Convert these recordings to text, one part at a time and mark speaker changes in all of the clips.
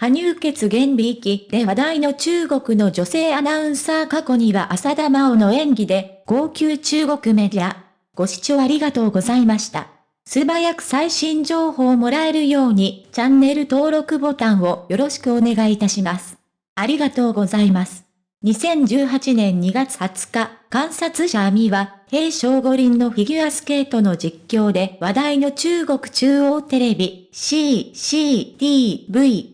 Speaker 1: 羽生血原美域で話題の中国の女性アナウンサー過去には浅田真央の演技で、号泣中国メディア。ご視聴ありがとうございました。素早く最新情報をもらえるように、チャンネル登録ボタンをよろしくお願いいたします。ありがとうございます。2018年2月20日、観察者アミは、平昌五輪のフィギュアスケートの実況で話題の中国中央テレビ CCTV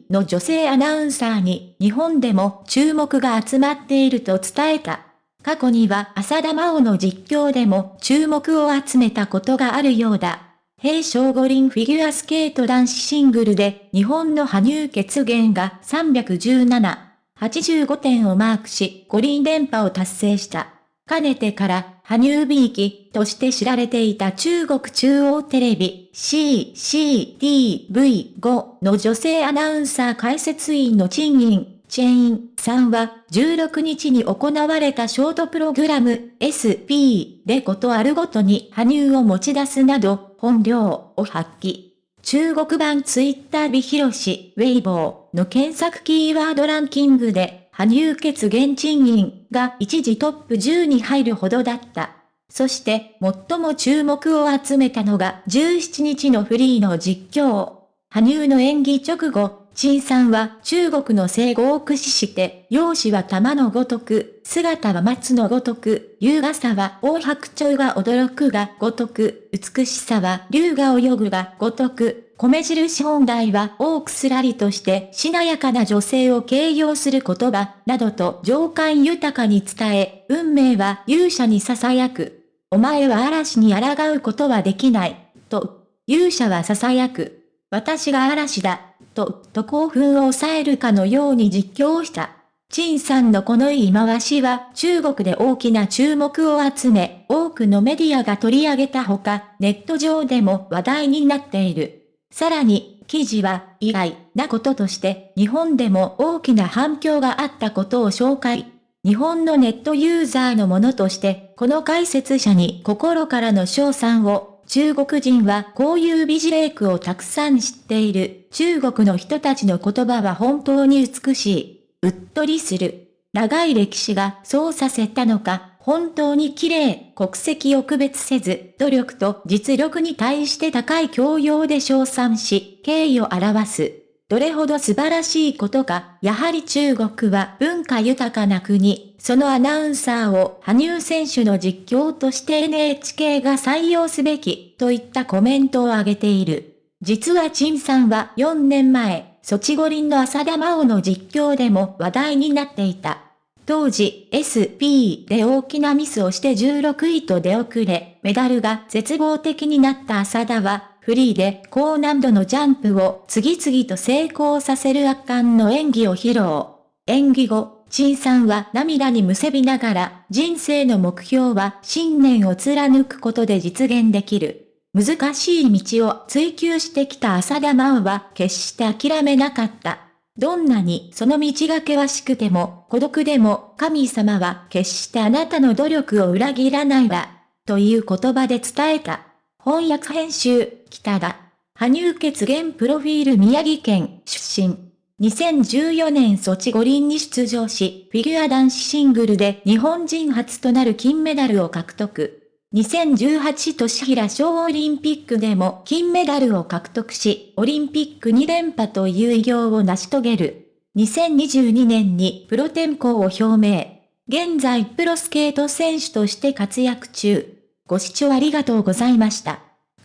Speaker 1: の女性アナウンサーに日本でも注目が集まっていると伝えた。過去には浅田真央の実況でも注目を集めたことがあるようだ。平昌五輪フィギュアスケート男子シングルで日本の羽生結弦が317 85点をマークし、五輪連覇を達成した。かねてから、羽生ビーキとして知られていた中国中央テレビ CCTV5 の女性アナウンサー解説員の賃金、チェインさんは16日に行われたショートプログラム SP でことあるごとに羽生を持ち出すなど本領を発揮。中国版ツイッタービヒロシ、ウェイボーの検索キーワードランキングで、羽生血現賃金が一時トップ10に入るほどだった。そして、最も注目を集めたのが17日のフリーの実況。羽生の演技直後、陳さんは中国の生語を駆使して、容姿は玉のごとく、姿は松のごとく、優雅さは大白鳥が驚くがごとく、美しさは竜が泳ぐがごとく、米印本来は多くすらりとしてしなやかな女性を形容する言葉、などと情感豊かに伝え、運命は勇者に囁く。お前は嵐に抗うことはできない、と、勇者は囁く。私が嵐だ、と、と興奮を抑えるかのように実況した。陳さんのこの言い回しは中国で大きな注目を集め、多くのメディアが取り上げたほか、ネット上でも話題になっている。さらに、記事は意外なこととして日本でも大きな反響があったことを紹介。日本のネットユーザーのものとして、この解説者に心からの賞賛を中国人はこういう美辞麗句をたくさん知っている。中国の人たちの言葉は本当に美しい。うっとりする。長い歴史がそうさせたのか、本当に綺麗、国籍を区別せず、努力と実力に対して高い教養で称賛し、敬意を表す。どれほど素晴らしいことか、やはり中国は文化豊かな国、そのアナウンサーを羽生選手の実況として NHK が採用すべき、といったコメントを挙げている。実は陳さんは4年前、ソチ五輪の浅田真央の実況でも話題になっていた。当時 SP で大きなミスをして16位と出遅れ、メダルが絶望的になった浅田は、フリーで高難度のジャンプを次々と成功させる圧巻の演技を披露。演技後、陳さんは涙にむせびながら、人生の目標は信念を貫くことで実現できる。難しい道を追求してきた浅田真央は決して諦めなかった。どんなにその道が険しくても孤独でも神様は決してあなたの努力を裏切らないわ。という言葉で伝えた。翻訳編集、北田。羽生血原プロフィール宮城県出身。2014年ソチ五輪に出場し、フィギュア男子シングルで日本人初となる金メダルを獲得。2018年平小オリンピックでも金メダルを獲得し、オリンピック2連覇という偉業を成し遂げる。2022年にプロ転向を表明。現在プロスケート選手として活躍中。ご視聴ありがとうございました。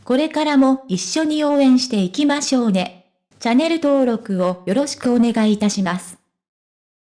Speaker 1: これからも一緒に応援していきましょうね。チャンネル登録をよろしくお願いいたします。